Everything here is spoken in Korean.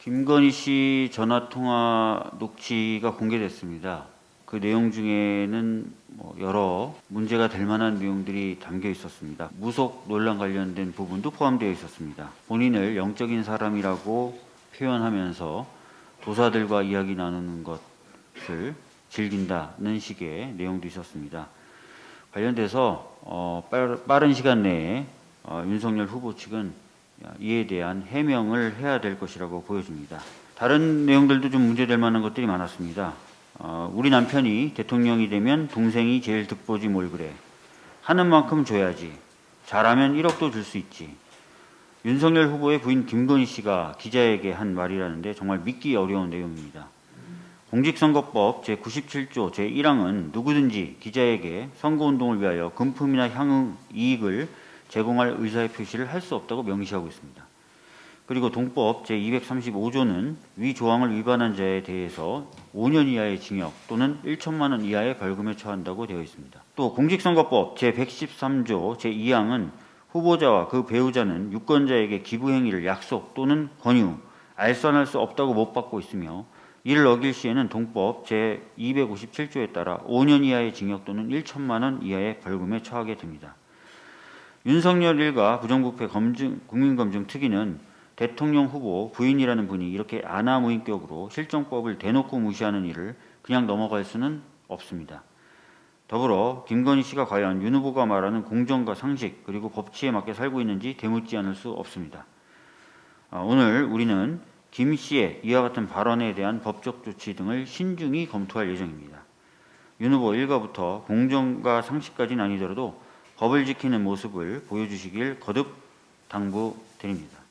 김건희 씨 전화 통화 녹취가 공개됐습니다. 그 내용 중에는 뭐 여러 문제가 될 만한 내용들이 담겨 있었습니다. 무속 논란 관련된 부분도 포함되어 있었습니다. 본인을 영적인 사람이라고 표현하면서 도사들과 이야기 나누는 것을 즐긴다는 식의 내용도 있었습니다. 관련돼서 어, 빠른 시간 내에 어, 윤석열 후보 측은 이에 대한 해명을 해야 될 것이라고 보여집니다. 다른 내용들도 좀 문제될 만한 것들이 많았습니다. 어, 우리 남편이 대통령이 되면 동생이 제일 득보지 뭘 그래. 하는 만큼 줘야지. 잘하면 1억도 줄 수 있지. 윤석열 후보의 부인 김건희 씨가 기자에게 한 말이라는데 정말 믿기 어려운 내용입니다. 공직선거법 제97조 제1항은 누구든지 기자에게 선거운동을 위하여 금품이나 향응 이익을 제공할 의사의 표시를 할 수 없다고 명시하고 있습니다. 그리고 동법 제235조는 위 조항을 위반한 자에 대해서 5년 이하의 징역 또는 1천만 원 이하의 벌금에 처한다고 되어 있습니다. 또 공직선거법 제113조 제2항은 후보자와 그 배우자는 유권자에게 기부 행위를 약속 또는 권유, 알선할 수 없다고 못 받고 있으며 이를 어길 시에는 동법 제257조에 따라 5년 이하의 징역 또는 1천만 원 이하의 벌금에 처하게 됩니다. 윤석열 일가 부정부패 검증, 국민검증 특위는 대통령 후보 부인이라는 분이 이렇게 아나무인격으로 실정법을 대놓고 무시하는 일을 그냥 넘어갈 수는 없습니다. 더불어 김건희 씨가 과연 윤 후보가 말하는 공정과 상식 그리고 법치에 맞게 살고 있는지 되묻지 않을 수 없습니다. 아, 오늘 우리는 김 씨의 이와 같은 발언에 대한 법적 조치 등을 신중히 검토할 예정입니다. 윤 후보 일가부터 공정과 상식까지는 아니더라도 법을 지키는 모습을 보여주시길 거듭 당부드립니다.